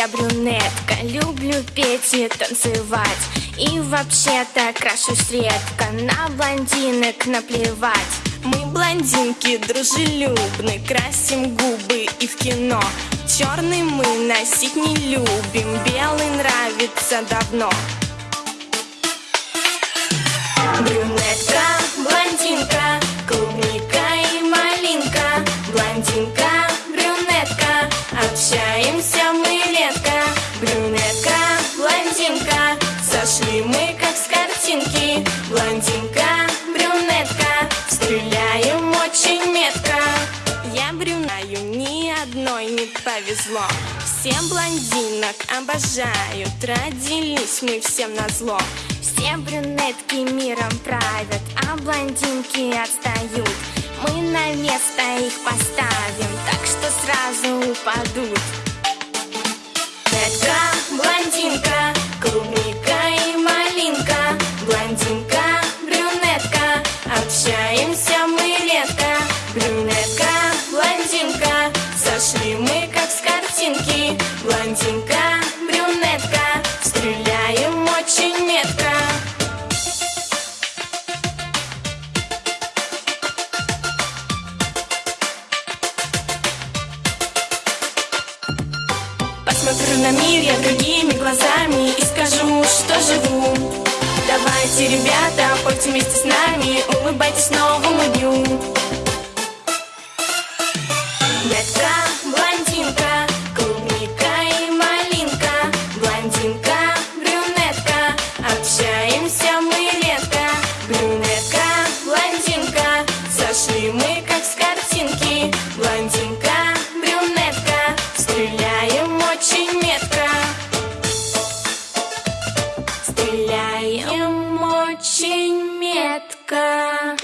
я брюнетка Люблю петь и танцевать. И вообще-то крашусь редко На блондинок наплевать блондинки дружелюбны Красим губы и в кино. Черный мы носить не любим Белый нравится давно ни одной не повезло. Всем блондинок обожают Родились мы всем на зло. Все брюнетки миром правят А блондинки отстают. Мы на место их поставим Так что сразу упадут. Брюнетка, блондинка, клубника и малинка. Блондинка, брюнетка, общаемся сошли мы как с картинки. Блондинка, брюнетка, стреляем очень метко. Посмотрю на мир я другими глазами И скажу, что живу. Давайте, ребята, пойте вместе с нами Улыбайтесь новому дню. Детка, блондинка, Стреляем очень метко